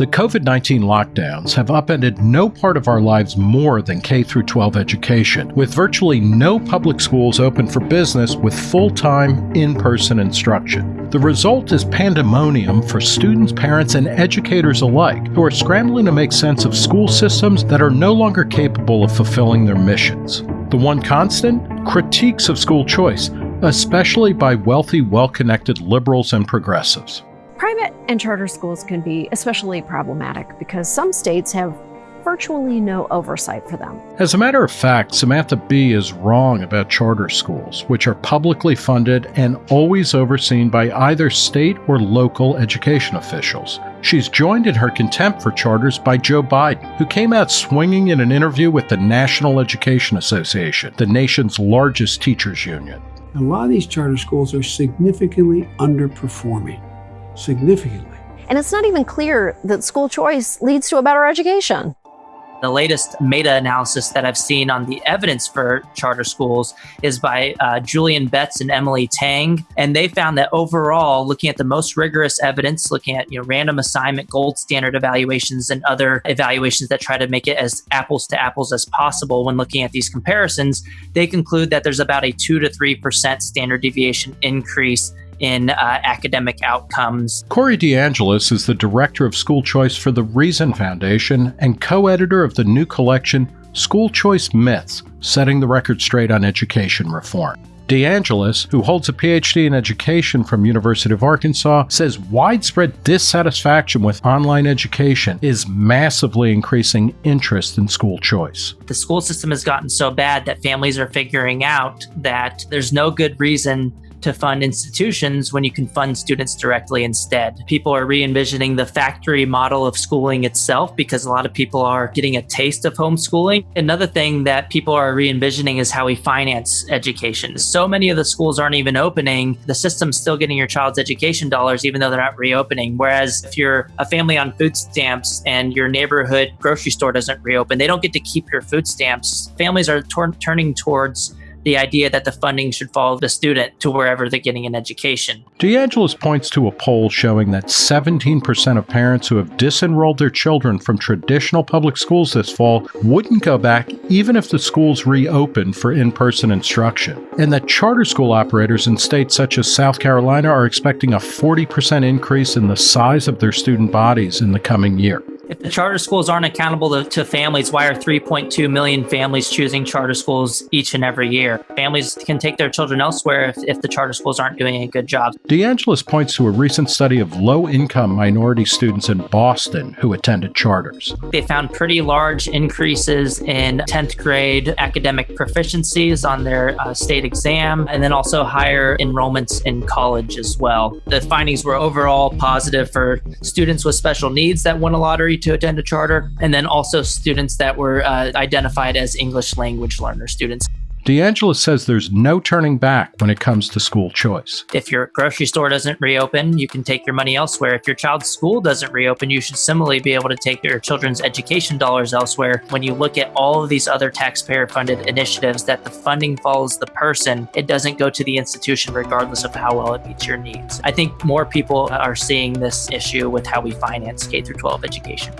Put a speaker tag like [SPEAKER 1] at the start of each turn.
[SPEAKER 1] The COVID 19 lockdowns have upended no part of our lives more than K 12 education, with virtually no public schools open for business with full time, in person instruction. The result is pandemonium for students, parents, and educators alike who are scrambling to make sense of school systems that are no longer capable of fulfilling their missions. The one constant? Critiques of school choice, especially by wealthy, well connected liberals and progressives.
[SPEAKER 2] Private and charter schools can be especially problematic because some states have virtually no oversight for them.
[SPEAKER 1] As a matter of fact, Samantha Bee is wrong about charter schools, which are publicly funded and always overseen by either state or local education officials. She's joined in her contempt for charters by Joe Biden, who came out swinging in an interview with the National Education Association, the nation's largest teachers union.
[SPEAKER 3] A lot of these charter schools are significantly underperforming significantly.
[SPEAKER 2] And it's not even clear that school choice leads to a better education.
[SPEAKER 4] The latest meta analysis that I've seen on the evidence for charter schools is by uh, Julian Betts and Emily Tang. And they found that overall, looking at the most rigorous evidence, looking at you know, random assignment, gold standard evaluations, and other evaluations that try to make it as apples to apples as possible when looking at these comparisons, they conclude that there's about a 2 to 3% standard deviation increase in uh, academic outcomes.
[SPEAKER 1] Corey DeAngelis is the director of school choice for the Reason Foundation and co editor of the new collection, School Choice Myths Setting the Record Straight on Education Reform. DeAngelis, who holds a PhD in education from University of Arkansas, says widespread dissatisfaction with online education is massively increasing interest in school choice.
[SPEAKER 4] The school system has gotten so bad that families are figuring out that there's no good reason to fund institutions when you can fund students directly instead. People are re envisioning the factory model of schooling itself because a lot of people are getting a taste of homeschooling. Another thing that people are re envisioning is how we finance education. So many of the schools aren't even opening. The system's still getting your child's education dollars, even though they're not reopening. Whereas if you're a family on food stamps and your neighborhood grocery store doesn't reopen, they don't get to keep your food stamps. Families are turning towards the idea that the funding should follow the student to wherever they're getting an education.
[SPEAKER 1] DeAngelis points to a poll showing that 17% of parents who have disenrolled their children from traditional public schools this fall wouldn't go back even if the schools reopened for in person instruction, and that charter school operators in states such as South Carolina are expecting a 40% increase in the size of their student bodies in the coming year.
[SPEAKER 4] If the charter schools aren't accountable to, to, families, why are 3.2 million families choosing charter schools each and every year? Families can take their children elsewhere if, if the charter schools aren't doing a good job.
[SPEAKER 1] DeAngelis points to a recent study of low income minority students in Boston who attended charters.
[SPEAKER 4] They found pretty large increases in 10th grade academic proficiencies on their uh, state exam, and then also higher enrollments in college as well. The findings were overall positive for students with special needs that won a lottery to attend a charter, and then also students that were uh, identified as English language learner students.
[SPEAKER 1] DeAngelis says there's no turning back when it comes to school choice.
[SPEAKER 4] If your grocery store doesn't reopen, you can take your money elsewhere. If your child's school doesn't reopen, you should similarly be able to take your children's education dollars elsewhere. When you look at all of these other taxpayer funded initiatives that the funding follows the person, it doesn't go to the institution regardless of how well it meets your needs. I think more people are seeing this issue with how we finance K through 12 education.